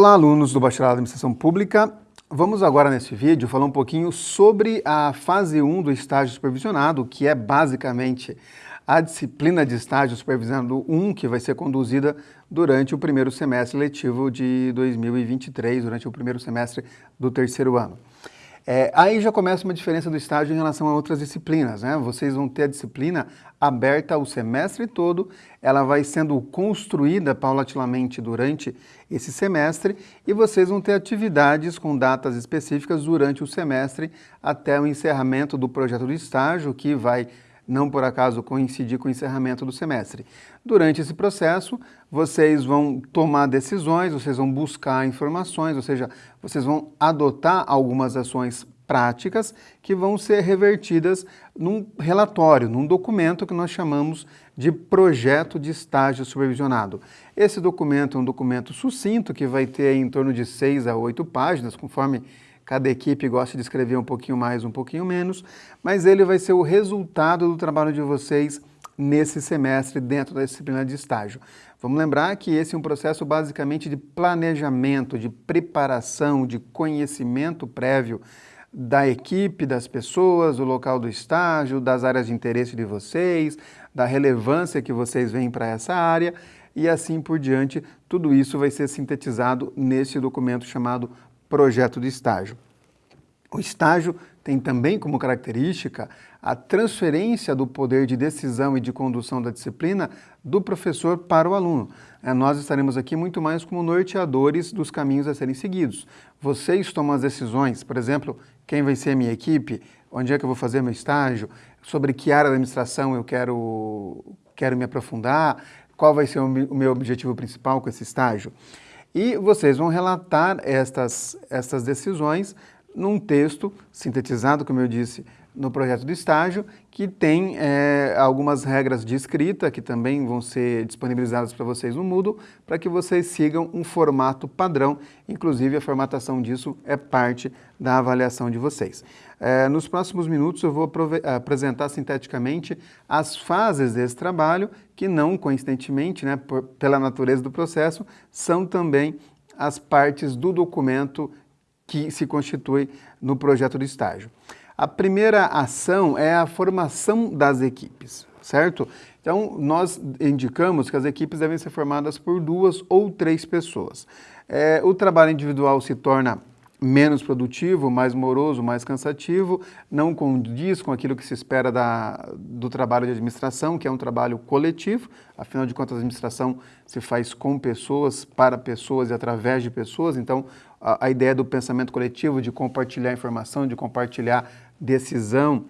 Olá, alunos do Bacharelado de Administração Pública. Vamos agora nesse vídeo falar um pouquinho sobre a fase 1 do estágio supervisionado, que é basicamente a disciplina de estágio supervisionado 1, que vai ser conduzida durante o primeiro semestre letivo de 2023, durante o primeiro semestre do terceiro ano. É, aí já começa uma diferença do estágio em relação a outras disciplinas, né? Vocês vão ter a disciplina aberta o semestre todo, ela vai sendo construída paulatinamente durante esse semestre e vocês vão ter atividades com datas específicas durante o semestre até o encerramento do projeto de estágio, que vai não por acaso coincidir com o encerramento do semestre. Durante esse processo, vocês vão tomar decisões, vocês vão buscar informações, ou seja, vocês vão adotar algumas ações práticas que vão ser revertidas num relatório, num documento que nós chamamos de projeto de estágio supervisionado. Esse documento é um documento sucinto que vai ter em torno de seis a oito páginas, conforme Cada equipe gosta de escrever um pouquinho mais, um pouquinho menos, mas ele vai ser o resultado do trabalho de vocês nesse semestre dentro da disciplina de estágio. Vamos lembrar que esse é um processo basicamente de planejamento, de preparação, de conhecimento prévio da equipe, das pessoas, do local do estágio, das áreas de interesse de vocês, da relevância que vocês veem para essa área e assim por diante. Tudo isso vai ser sintetizado nesse documento chamado projeto de estágio. O estágio tem também como característica a transferência do poder de decisão e de condução da disciplina do professor para o aluno. É, nós estaremos aqui muito mais como norteadores dos caminhos a serem seguidos. Vocês tomam as decisões, por exemplo, quem vai ser a minha equipe, onde é que eu vou fazer meu estágio, sobre que área da administração eu quero, quero me aprofundar, qual vai ser o meu objetivo principal com esse estágio. E vocês vão relatar estas, estas decisões num texto sintetizado, como eu disse, no projeto de estágio, que tem é, algumas regras de escrita que também vão ser disponibilizadas para vocês no Moodle, para que vocês sigam um formato padrão, inclusive a formatação disso é parte da avaliação de vocês. É, nos próximos minutos eu vou apresentar sinteticamente as fases desse trabalho, que não coincidentemente, né, por, pela natureza do processo, são também as partes do documento que se constitui no projeto de estágio. A primeira ação é a formação das equipes, certo? Então, nós indicamos que as equipes devem ser formadas por duas ou três pessoas. É, o trabalho individual se torna menos produtivo, mais moroso, mais cansativo, não condiz com aquilo que se espera da, do trabalho de administração, que é um trabalho coletivo, afinal de contas a administração se faz com pessoas, para pessoas e através de pessoas, então a, a ideia do pensamento coletivo, de compartilhar informação, de compartilhar decisão,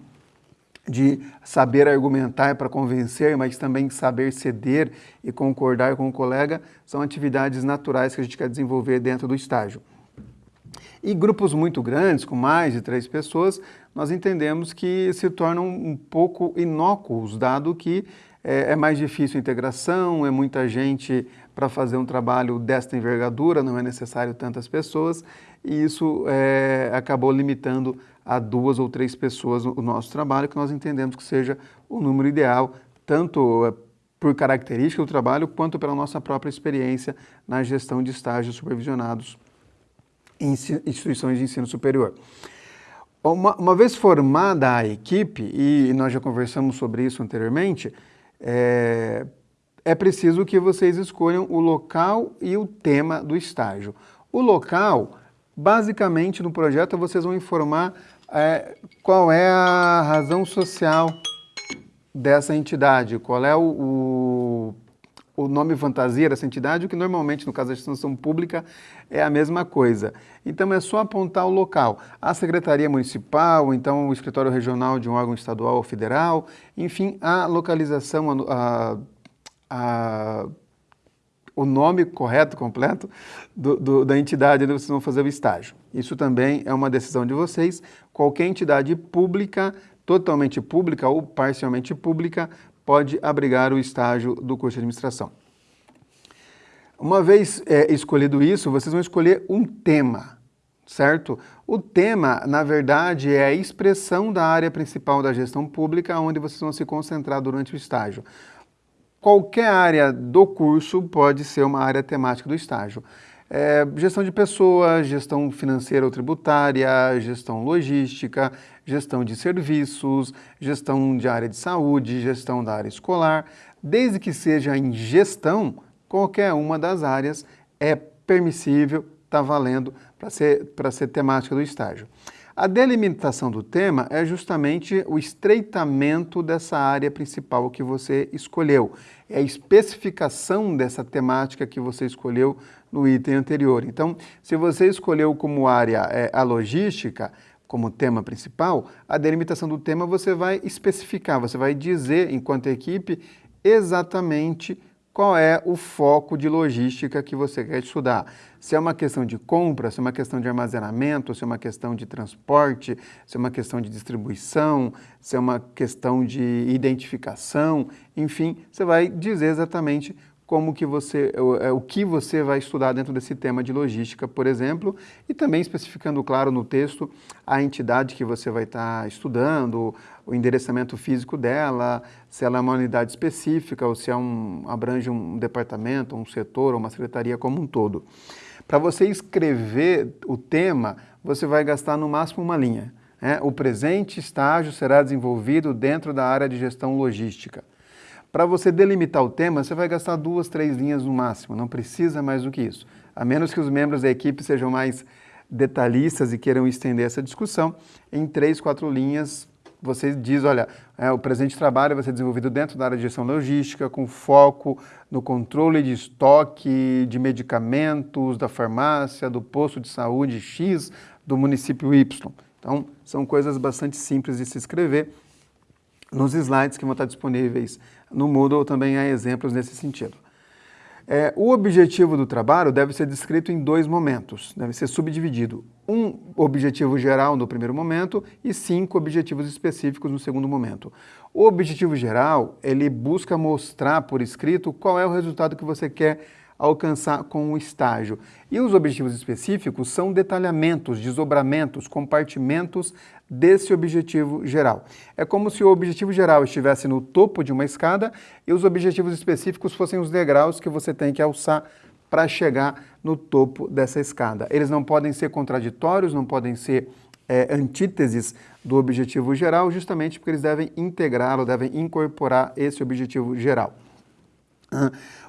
de saber argumentar para convencer, mas também saber ceder e concordar com o colega, são atividades naturais que a gente quer desenvolver dentro do estágio. E grupos muito grandes, com mais de três pessoas, nós entendemos que se tornam um pouco inócuos, dado que é, é mais difícil a integração, é muita gente para fazer um trabalho desta envergadura, não é necessário tantas pessoas, e isso é, acabou limitando a duas ou três pessoas o nosso trabalho, que nós entendemos que seja o número ideal, tanto é, por característica do trabalho, quanto pela nossa própria experiência na gestão de estágios supervisionados em instituições de ensino superior. Uma, uma, vez formada a equipe, e nós já conversamos sobre isso anteriormente, é, é preciso que vocês escolham o local e o tema do estágio. O local, basicamente no projeto vocês vão informar é, qual é a razão social dessa entidade, qual é o, o o nome fantasia dessa entidade, o que normalmente, no caso da instituição pública, é a mesma coisa. Então, é só apontar o local. A Secretaria Municipal, então o escritório regional de um órgão estadual ou federal, enfim, a localização, a, a, o nome correto, completo, do, do, da entidade onde vocês vão fazer o estágio. Isso também é uma decisão de vocês. Qualquer entidade pública, totalmente pública ou parcialmente pública, pode abrigar o estágio do curso de administração. Uma vez é, escolhido isso, vocês vão escolher um tema, certo? O tema, na verdade, é a expressão da área principal da gestão pública onde vocês vão se concentrar durante o estágio. Qualquer área do curso pode ser uma área temática do estágio. é, gestão de pessoas, gestão financeira ou tributária, gestão logística, gestão de serviços, gestão de área de saúde, gestão da área escolar. Desde que seja em gestão, qualquer uma das áreas é permissível, está valendo para ser, ser temática do estágio. A delimitação do tema é justamente o estreitamento dessa área principal que você escolheu. É a especificação dessa temática que você escolheu no item anterior. Então, se você escolheu como área é, a logística, como tema principal, a delimitação do tema você vai especificar, você vai dizer, enquanto equipe, exatamente qual é o foco de logística que você quer estudar. Se é uma questão de compra, se é uma questão de armazenamento, se é uma questão de transporte, se é uma questão de distribuição, se é uma questão de identificação, enfim, você vai dizer exatamente como que você, o, é, o que você vai estudar dentro desse tema de logística, por exemplo, e também especificando, claro, no texto a entidade que você vai estar estudando, o endereçamento físico dela, se ela é uma unidade específica ou se é um, abrange um departamento, um setor uma secretaria como um todo. Para você escrever o tema, você vai gastar no máximo uma linha. Né? O presente estágio será desenvolvido dentro da área de gestão logística. Para você delimitar o tema, você vai gastar duas, três linhas no máximo, não precisa mais do que isso. A menos que os membros da equipe sejam mais detalhistas e queiram estender essa discussão, em três, quatro linhas você diz, olha, é, o presente trabalho vai ser desenvolvido dentro da área de gestão logística, com foco no controle de estoque de medicamentos da farmácia, do posto de saúde X, do município Y. Então, são coisas bastante simples de se escrever nos slides que vão estar disponíveis no Moodle também há exemplos nesse sentido. É, o objetivo do trabalho deve ser descrito em dois momentos, deve ser subdividido. Um objetivo geral no primeiro momento e cinco objetivos específicos no segundo momento. O objetivo geral, ele busca mostrar por escrito qual é o resultado que você quer alcançar com o estágio. E os objetivos específicos são detalhamentos, desdobramentos, compartimentos desse objetivo geral. É como se o objetivo geral estivesse no topo de uma escada e os objetivos específicos fossem os degraus que você tem que alçar para chegar no topo dessa escada. Eles não podem ser contraditórios, não podem ser é, antíteses do objetivo geral, justamente porque eles devem integrá-lo, devem incorporar esse objetivo geral.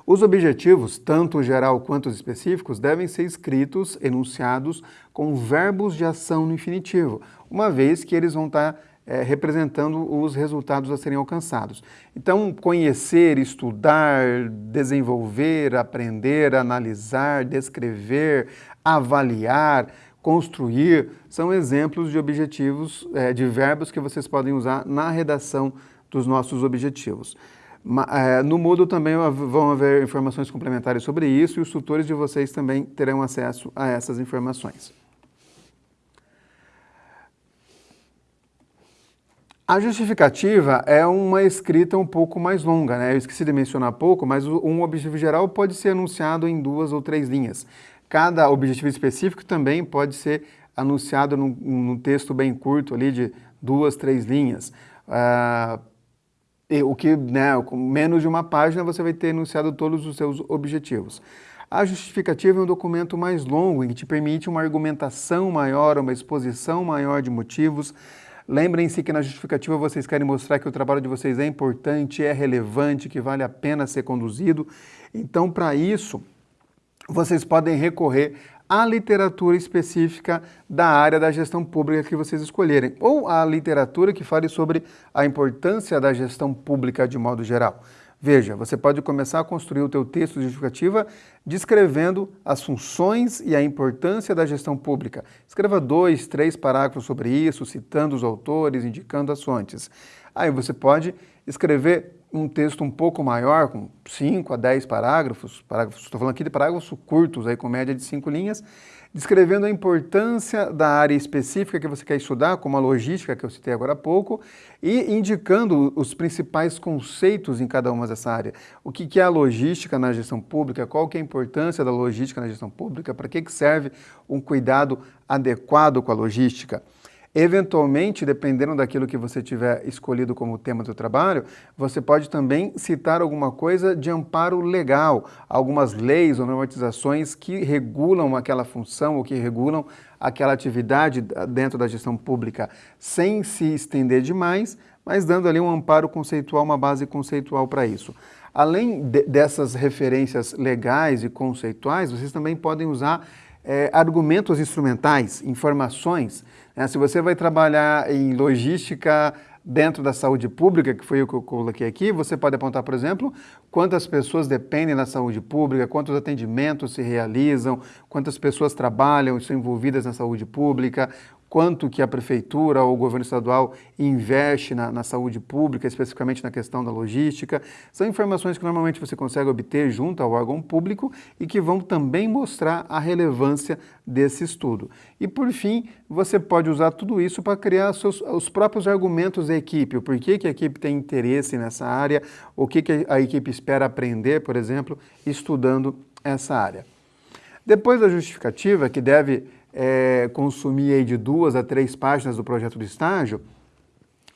Os objetivos, tanto geral quanto os específicos, devem ser escritos, enunciados, com verbos de ação no infinitivo, uma vez que eles vão estar é, representando os resultados a serem alcançados. Então, conhecer, estudar, desenvolver, aprender, analisar, descrever, avaliar, construir, são exemplos de objetivos, é, de verbos que vocês podem usar na redação dos nossos objetivos. É, no Moodle também vão haver informações complementares sobre isso e os tutores de vocês também terão acesso a essas informações. A justificativa é uma escrita um pouco mais longa, né? Eu esqueci de mencionar pouco, mas um objetivo geral pode ser anunciado em duas ou três linhas. Cada objetivo específico também pode ser anunciado num, num texto bem curto ali de duas, três linhas. Uh, o que, né, com menos de uma página, você vai ter enunciado todos os seus objetivos. A justificativa é um documento mais longo, que te permite uma argumentação maior, uma exposição maior de motivos. Lembrem-se que na justificativa vocês querem mostrar que o trabalho de vocês é importante, é relevante, que vale a pena ser conduzido. Então, para isso, vocês podem recorrer a literatura específica da área da gestão pública que vocês escolherem, ou a literatura que fale sobre a importância da gestão pública de modo geral. Veja, você pode começar a construir o teu texto de justificativa descrevendo as funções e a importância da gestão pública. Escreva dois, três parágrafos sobre isso, citando os autores, indicando as fontes. Aí você pode escrever um texto um pouco maior, com 5 a 10 parágrafos, parágrafos, estou falando aqui de parágrafos curtos, aí com média de 5 linhas, descrevendo a importância da área específica que você quer estudar, como a logística que eu citei agora há pouco, e indicando os principais conceitos em cada uma dessa área. O que é a logística na gestão pública, qual que é a importância da logística na gestão pública, para que serve um cuidado adequado com a logística. Eventualmente, dependendo daquilo que você tiver escolhido como tema do trabalho, você pode também citar alguma coisa de amparo legal, algumas leis ou normatizações que regulam aquela função ou que regulam aquela atividade dentro da gestão pública, sem se estender demais, mas dando ali um amparo conceitual, uma base conceitual para isso. Além de, dessas referências legais e conceituais, vocês também podem usar é, argumentos instrumentais, informações. Né? Se você vai trabalhar em logística dentro da saúde pública, que foi o que eu coloquei aqui, você pode apontar, por exemplo, quantas pessoas dependem da saúde pública, quantos atendimentos se realizam, quantas pessoas trabalham e são envolvidas na saúde pública, quanto que a prefeitura ou o governo estadual investe na, na, saúde pública, especificamente na questão da logística. São informações que normalmente você consegue obter junto ao órgão público e que vão também mostrar a relevância desse estudo. E por fim, você pode usar tudo isso para criar seus, os próprios argumentos da equipe, o porquê que a equipe tem interesse nessa área, o que, que a equipe espera aprender, por exemplo, estudando essa área. Depois da justificativa, que deve é, consumir de duas a três páginas do projeto de estágio,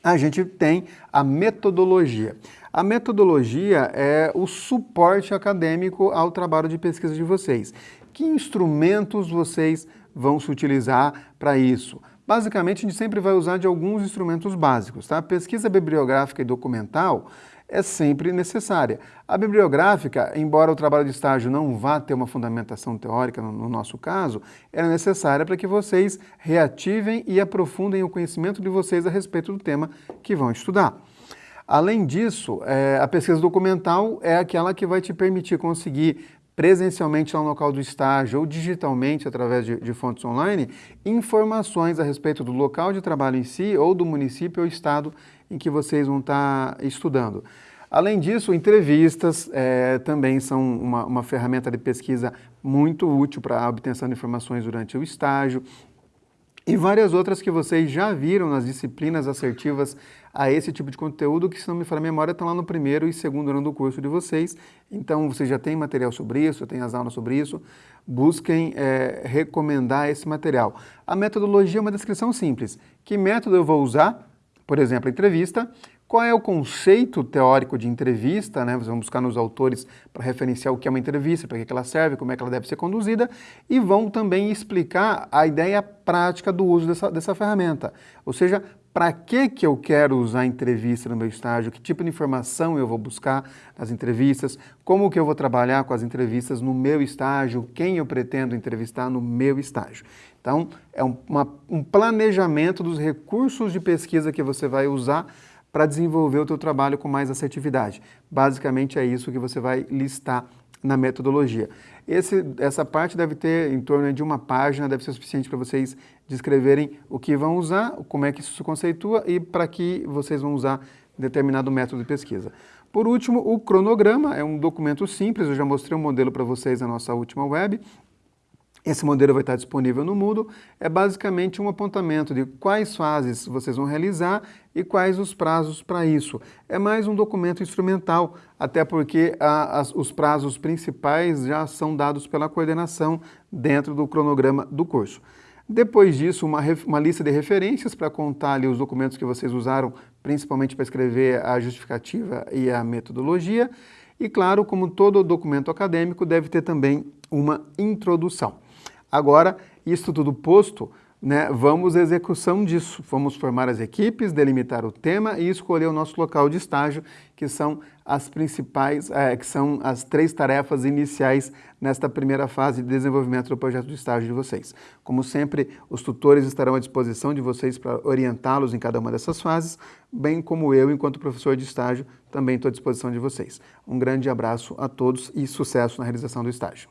a gente tem a metodologia. A metodologia é o suporte acadêmico ao trabalho de pesquisa de vocês. Que instrumentos vocês vão se utilizar para isso? Basicamente, a gente sempre vai usar de alguns instrumentos básicos. Tá? Pesquisa bibliográfica e documental é sempre necessária. A bibliográfica, embora o trabalho de estágio não vá ter uma fundamentação teórica, no, no nosso caso, é necessária para que vocês reativem e aprofundem o conhecimento de vocês a respeito do tema que vão estudar. Além disso, é, a pesquisa documental é aquela que vai te permitir conseguir presencialmente lá no local do estágio ou digitalmente através de, de, fontes online, informações a respeito do local de trabalho em si ou do município ou estado em que vocês vão estar estudando. Além disso, entrevistas é, também são uma, uma ferramenta de pesquisa muito útil para a obtenção de informações durante o estágio e várias outras que vocês já viram nas disciplinas assertivas a esse tipo de conteúdo, que se não me falar a memória, estão lá no primeiro e segundo ano do curso de vocês. Então, vocês já têm material sobre isso, têm as aulas sobre isso, busquem é, recomendar esse material. A metodologia é uma descrição simples. Que método eu vou usar? Por exemplo, entrevista. Qual é o conceito teórico de entrevista? Né? Vão buscar nos autores para referenciar o que é uma entrevista, para que ela serve, como é que ela deve ser conduzida, e vão também explicar a ideia prática do uso dessa, dessa ferramenta. Ou seja, para que, que eu quero usar entrevista no meu estágio, que tipo de informação eu vou buscar nas entrevistas, como que eu vou trabalhar com as entrevistas no meu estágio, quem eu pretendo entrevistar no meu estágio. Então, é um, uma, um planejamento dos recursos de pesquisa que você vai usar para desenvolver o teu trabalho com mais assertividade. Basicamente é isso que você vai listar na metodologia. Esse, essa parte deve ter em torno de uma página, deve ser suficiente para vocês descreverem o que vão usar, como é que isso se conceitua e para que vocês vão usar determinado método de pesquisa. Por último, o cronograma é um documento simples, eu já mostrei um modelo para vocês na nossa última web, esse modelo vai estar disponível no Moodle, é basicamente um apontamento de quais fases vocês vão realizar e quais os prazos para isso. É mais um documento instrumental, até porque a, as, os prazos principais já são dados pela coordenação dentro do cronograma do curso. Depois disso, uma, uma lista de referências para contar ali os documentos que vocês usaram, principalmente para escrever a justificativa e a metodologia. E claro, como todo documento acadêmico, deve ter também uma introdução. Agora, isso tudo posto, né, vamos à execução disso. Vamos formar as equipes, delimitar o tema e escolher o nosso local de estágio, que são as principais, é, que são as três tarefas iniciais nesta primeira fase de desenvolvimento do projeto de estágio de vocês. Como sempre, os tutores estarão à disposição de vocês para orientá-los em cada uma dessas fases, bem como eu, enquanto professor de estágio, também estou à disposição de vocês. Um grande abraço a todos e sucesso na realização do estágio.